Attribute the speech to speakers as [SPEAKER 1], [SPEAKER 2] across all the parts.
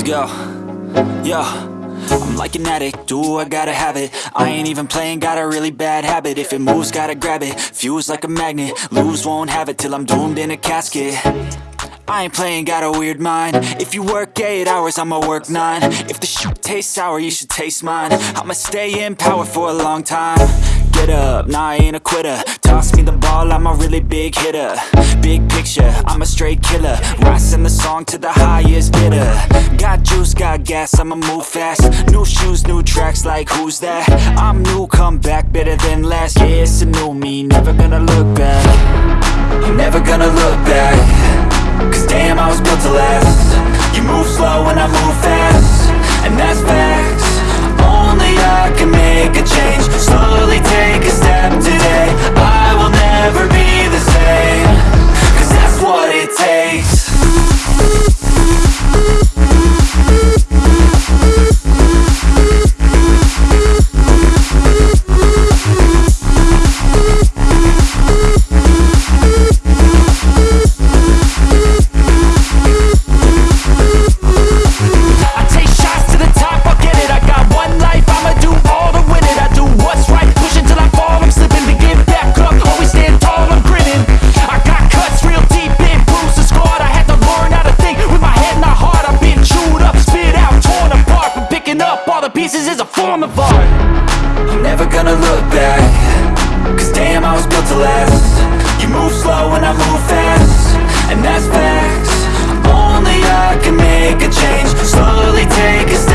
[SPEAKER 1] Let's go. Yo. I'm like an addict, do I gotta have it? I ain't even playing, got a really bad habit. If it moves, gotta grab it, fuse like a magnet. Lose, won't have it till I'm doomed in a casket. I ain't playing, got a weird mind. If you work 8 hours, I'ma work 9 If the shit tastes sour, you should taste mine. I'ma stay in power for a long time Get up, nah I ain't a quitter. Toss me the ball, I'm a really big hitter. Big picture, I'm a straight killer. Rising the song to the highest bidder. Got juice, got gas, I'ma move fast. New shoes, new tracks, like who's that? I'm new, come back, better than last Yeah, it's a new me, never gonna look back. Never gonna look back. Cause damn, I was built to last form of art I'm never gonna look back. Cause damn, I was built to last. You move slow and I move fast. And that's facts. Only I can make a change. Slowly take a step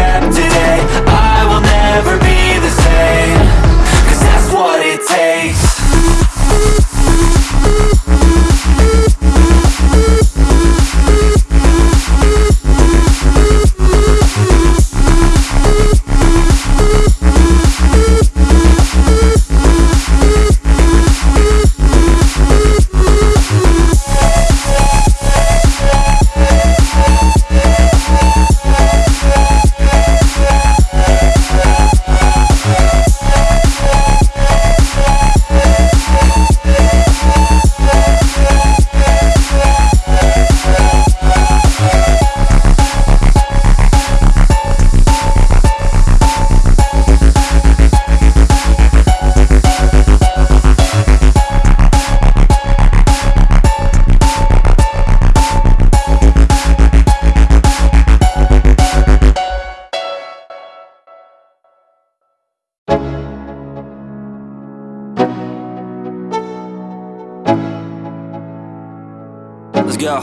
[SPEAKER 1] Let's go.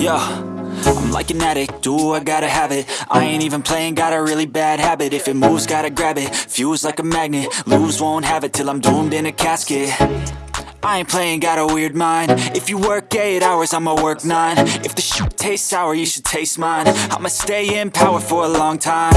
[SPEAKER 1] Yo. I'm like an addict, do I gotta have it? I ain't even playing, got a really bad habit. If it moves, gotta grab it, fuse like a magnet Lose, won't have it till I'm doomed in a casket. I ain't playing, got a weird mind. If you work 8 hours, I'ma work 9 If the shit tastes sour, you should taste mine. I'ma stay in power for a long time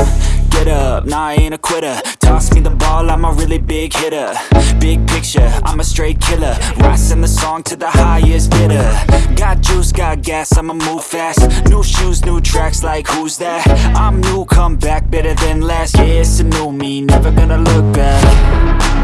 [SPEAKER 1] Get up, nah I ain't a quitter. Toss me the ball, I'm a really big hitter. Big picture, I'm a straight killer. Rising the song to the highest bidder. Got juice, got gas, I'ma move fast. New shoes, new tracks, like who's that? I'm new, come back, better than last. Yeah, it's a new me, never gonna look back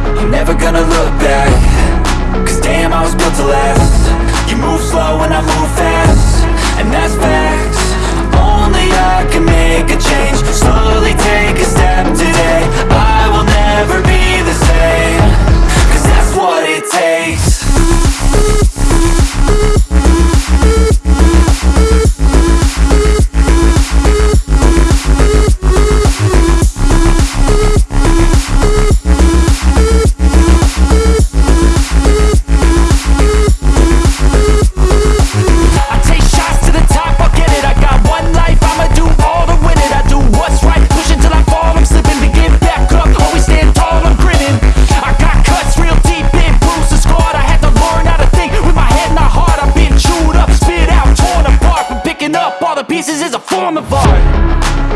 [SPEAKER 1] form of art.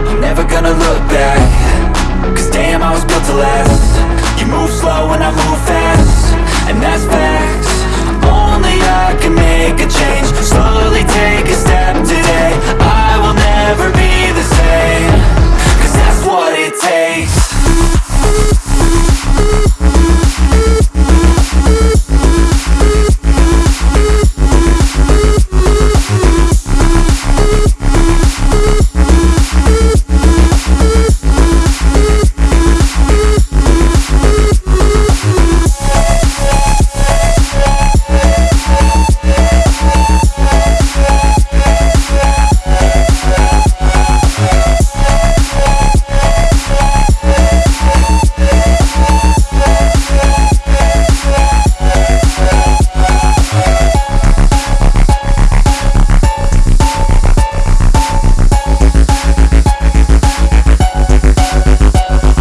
[SPEAKER 1] I'm never gonna look back. Cause damn, I was built to last. You move slow and I move fast. And that's facts. Only I can